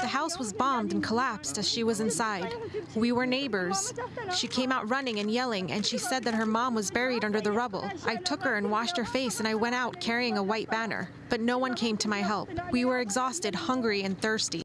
The house was bombed and collapsed as she was inside. We were neighbors. She came out running and yelling, and she said that her mom was buried under the rubble. I took her and washed her face, and I went out carrying a white banner. But no one came to my help. We were exhausted, hungry, and thirsty.